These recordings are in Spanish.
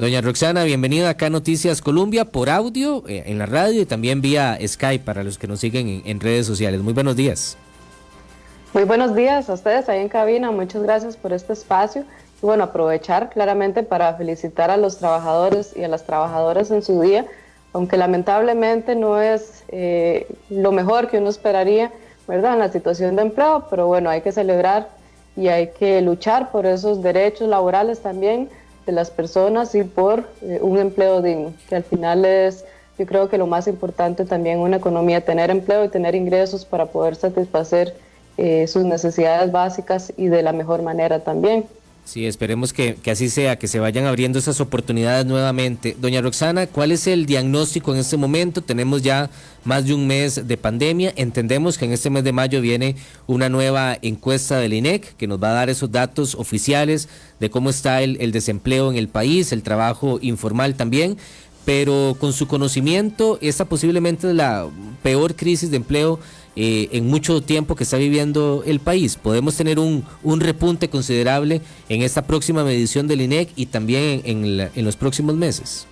Doña Roxana, bienvenida acá a Noticias Colombia por audio, eh, en la radio y también vía Skype para los que nos siguen en, redes sociales. Muy buenos días. Muy buenos días a ustedes ahí en cabina. Muchas gracias por este espacio. Y bueno, aprovechar claramente para felicitar a los trabajadores y a las trabajadoras en su día, aunque lamentablemente no es eh, lo mejor que uno esperaría, ¿verdad? En la situación de empleo, pero bueno, hay que celebrar y hay que luchar por esos derechos laborales también de las personas y por eh, un empleo digno, que al final es, yo creo que lo más importante también una economía, tener empleo y tener ingresos para poder satisfacer eh, sus necesidades básicas y de la mejor manera también. Sí, esperemos que, así sea, que se vayan abriendo esas oportunidades nuevamente. Doña Roxana, ¿cuál es el diagnóstico en este momento? Tenemos ya más de un mes de pandemia. Entendemos que en este mes de mayo viene una nueva encuesta del INEC que nos va a dar esos datos oficiales de cómo está el, el desempleo en el país, el trabajo informal también pero con su conocimiento, esta posiblemente es la peor crisis de empleo eh, en mucho tiempo que está viviendo el país. Podemos tener un, un repunte considerable en esta próxima medición del INEC y también en, en los próximos meses.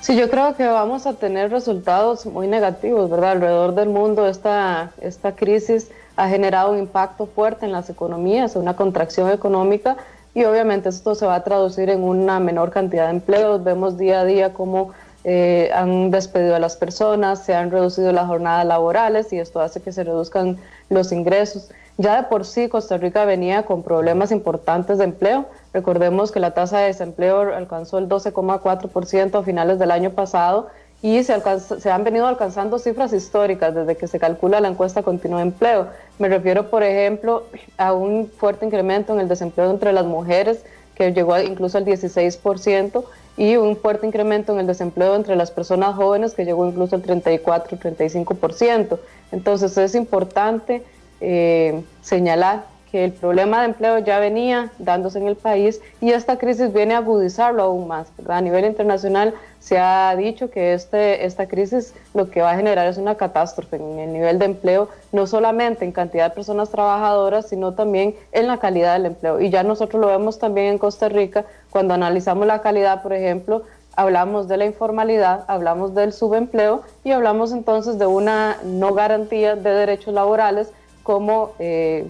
Sí, yo creo que vamos a tener resultados muy negativos, ¿verdad? Alrededor del mundo esta, esta crisis ha generado un impacto fuerte en las economías, una contracción económica y obviamente esto se va a traducir en una menor cantidad de empleos. Vemos día a día cómo eh, han despedido a las personas, se han reducido las jornadas laborales y esto hace que se reduzcan los ingresos. Ya de por sí Costa Rica venía con problemas importantes de empleo. Recordemos que la tasa de desempleo alcanzó el 12,4% a finales del año pasado y se, se, han venido alcanzando cifras históricas desde que se calcula la encuesta continua de empleo. Me refiero, por ejemplo, a un fuerte incremento en el desempleo entre las mujeres, que llegó incluso al 16%, y un fuerte incremento en el desempleo entre las personas jóvenes, que llegó incluso al 34-35%. Entonces es importante eh, señalar el problema de empleo ya venía dándose en el país y esta crisis viene a agudizarlo aún más. A nivel internacional se ha dicho que este, esta crisis lo que va a generar es una catástrofe en el nivel de empleo, no solamente en cantidad de personas trabajadoras, sino también en la calidad del empleo. Y ya nosotros lo vemos también en Costa Rica, cuando analizamos la calidad, por ejemplo, hablamos de la informalidad, hablamos del subempleo y hablamos entonces de una no garantía de derechos laborales como... Eh,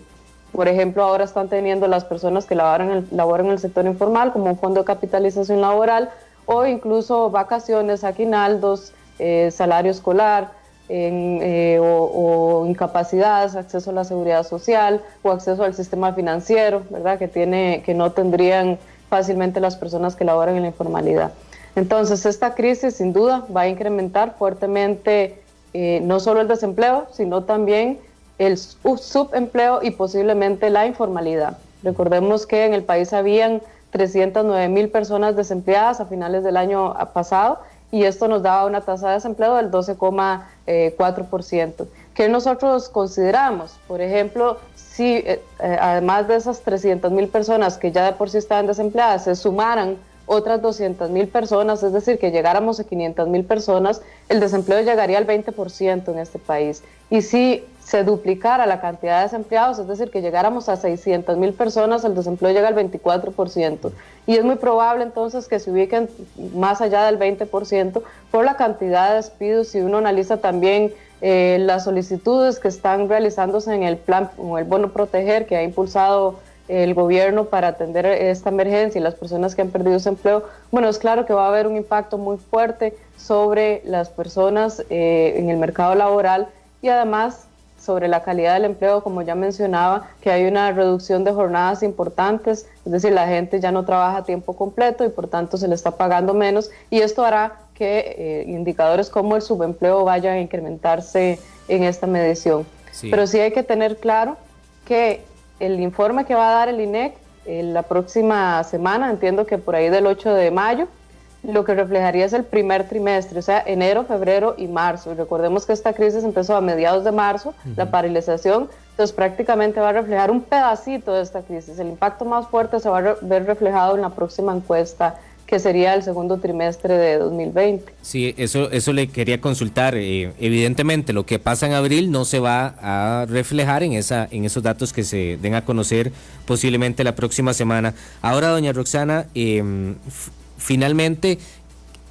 por ejemplo, ahora están teniendo las personas que laboran, en el sector informal como un fondo de capitalización laboral o incluso vacaciones, aguinaldos, eh, salario escolar eh, o, incapacidades, acceso a la seguridad social o acceso al sistema financiero, ¿verdad? Que, tiene, que no tendrían fácilmente las personas que laboran en la informalidad. Entonces, esta crisis sin duda va a incrementar fuertemente eh, no solo el desempleo, sino también el subempleo y posiblemente la informalidad. Recordemos que en el país habían 309 mil personas desempleadas a finales del año pasado y esto nos daba una tasa de desempleo del 12,4%. ¿Qué nosotros consideramos? Por ejemplo, si eh, eh, además de esas 300 mil personas que ya de por sí estaban desempleadas se sumaran otras 200 mil personas, es decir, que llegáramos a 500 mil personas, el desempleo llegaría al 20% en este país. Y si se duplicara la cantidad de desempleados, es decir, que llegáramos a 600 mil personas, el desempleo llega al 24%. Y es muy probable entonces que se ubiquen más allá del 20% por la cantidad de despidos. Si uno analiza también eh, las solicitudes que están realizándose en el plan o el bono proteger que ha impulsado el gobierno para atender esta emergencia y las personas que han perdido su empleo, bueno, es claro que va a haber un impacto muy fuerte sobre las personas eh, en el mercado laboral y además sobre la calidad del empleo, como ya mencionaba, que hay una reducción de jornadas importantes, es decir, la gente ya no trabaja a tiempo completo y por tanto se le está pagando menos y esto hará que eh, indicadores como el subempleo vayan a incrementarse en esta medición. Pero sí hay que tener claro que el informe que va a dar el INEC eh, la próxima semana, entiendo que por ahí del 8 de mayo, lo que reflejaría es el primer trimestre, o sea, enero, febrero y marzo. Y recordemos que esta crisis empezó a mediados de marzo, la paralización, entonces prácticamente va a reflejar un pedacito de esta crisis. El impacto más fuerte se va a ver reflejado en la próxima encuesta que sería el segundo trimestre de 2020. Sí, eso, eso le quería consultar. Eh, evidentemente, lo que pasa en abril no se va a reflejar en, esa, en esos datos que se den a conocer posiblemente la próxima semana. Ahora, doña Roxana, em, finalmente,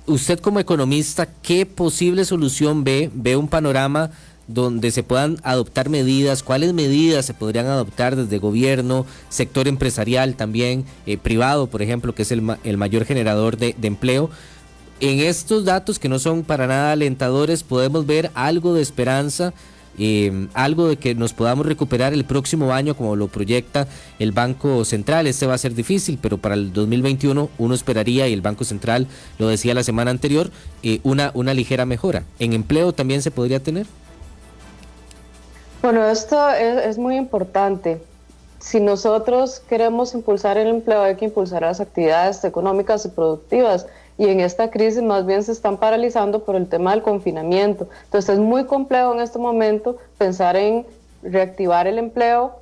usted como economista, ¿qué posible solución ve? ¿Ve un panorama? Donde se puedan adoptar medidas, cuáles medidas se podrían adoptar desde gobierno, sector empresarial también, eh, privado, por ejemplo, que es el, el mayor generador de, empleo. En estos datos que no son para nada alentadores, podemos ver algo de esperanza, eh, algo de que nos podamos recuperar el próximo año como lo proyecta el Banco Central. Este va a ser difícil, pero para el 2021 uno esperaría, y el Banco Central lo decía la semana anterior, eh, una, una ligera mejora. ¿En empleo también se podría tener? Bueno, esto es, muy importante. Si nosotros queremos impulsar el empleo, hay que impulsar las actividades económicas y productivas. Y en esta crisis más bien se están paralizando por el tema del confinamiento. Entonces es muy complejo en este momento pensar en reactivar el empleo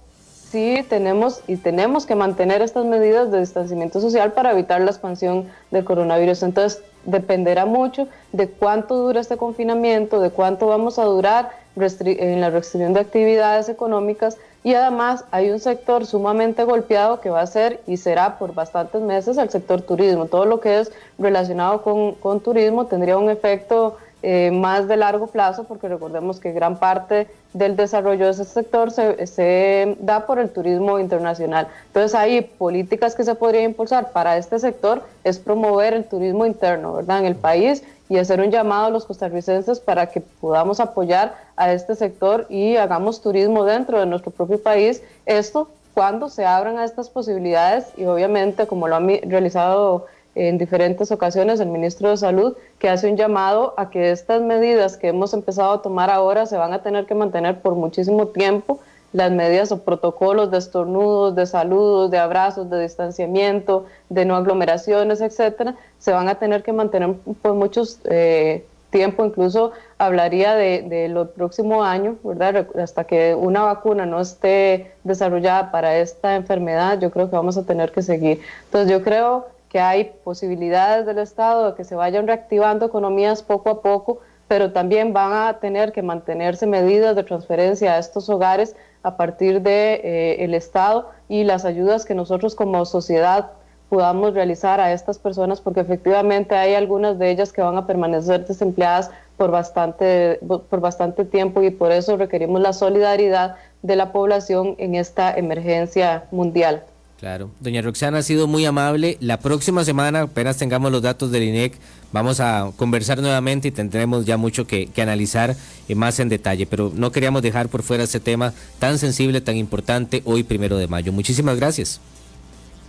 si tenemos y tenemos que mantener estas medidas de distanciamiento social para evitar la expansión del coronavirus. Entonces dependerá mucho de cuánto dura este confinamiento, de cuánto vamos a durar en la restricción de actividades económicas y además hay un sector sumamente golpeado que va a ser y será por bastantes meses el sector turismo. Todo lo que es relacionado con, con turismo tendría un efecto eh, más de largo plazo, porque recordemos que gran parte del desarrollo de ese sector se, se, da por el turismo internacional. Entonces, hay políticas que se podrían impulsar para este sector es promover el turismo interno, ¿verdad?, en el país y hacer un llamado a los costarricenses para que podamos apoyar a este sector y hagamos turismo dentro de nuestro propio país. Esto cuando se abran a estas posibilidades y obviamente como lo ha realizado en diferentes ocasiones el ministro de Salud, que hace un llamado a que estas medidas que hemos empezado a tomar ahora se van a tener que mantener por muchísimo tiempo, las medidas o protocolos de estornudos, de saludos, de abrazos, de distanciamiento, de no aglomeraciones, etcétera, se van a tener que mantener por muchos eh, tiempo, incluso hablaría de, de, lo próximo año, ¿verdad? Hasta que una vacuna no esté desarrollada para esta enfermedad, yo creo que vamos a tener que seguir. Entonces yo creo que hay posibilidades del Estado de que se vayan reactivando economías poco a poco, pero también van a tener que mantenerse medidas de transferencia a estos hogares a partir del de, eh, Estado y las ayudas que nosotros como sociedad podamos realizar a estas personas, porque efectivamente hay algunas de ellas que van a permanecer desempleadas por bastante, por bastante tiempo y por eso requerimos la solidaridad de la población en esta emergencia mundial. Claro. Doña Roxana ha sido muy amable. La próxima semana, apenas tengamos los datos del INEC, vamos a conversar nuevamente y tendremos ya mucho que, analizar eh, más en detalle. Pero no queríamos dejar por fuera este tema tan sensible, tan importante hoy, primero de mayo. Muchísimas gracias.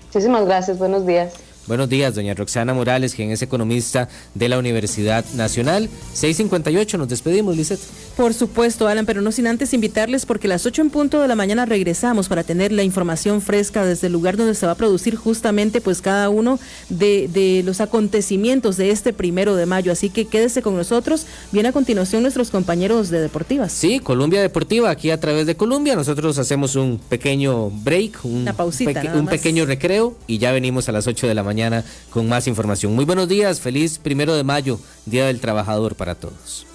Muchísimas gracias. Buenos días. Buenos días, doña Roxana Morales, quien es economista de la Universidad Nacional. 658, nos despedimos, Lizeth. Por supuesto, Alan, pero no sin antes invitarles porque a las 8 en punto de la mañana regresamos para tener la información fresca desde el lugar donde se va a producir justamente pues cada uno de, de los acontecimientos de este primero de mayo. Así que quédese con nosotros. Viene a continuación nuestros compañeros de Deportivas. Sí, Colombia Deportiva, aquí a través de Colombia. Nosotros hacemos un pequeño break, un, Una pausita, un pequeño recreo y ya venimos a las 8 de la mañana mañana con más información. Muy buenos días, feliz primero de mayo, Día del Trabajador para todos.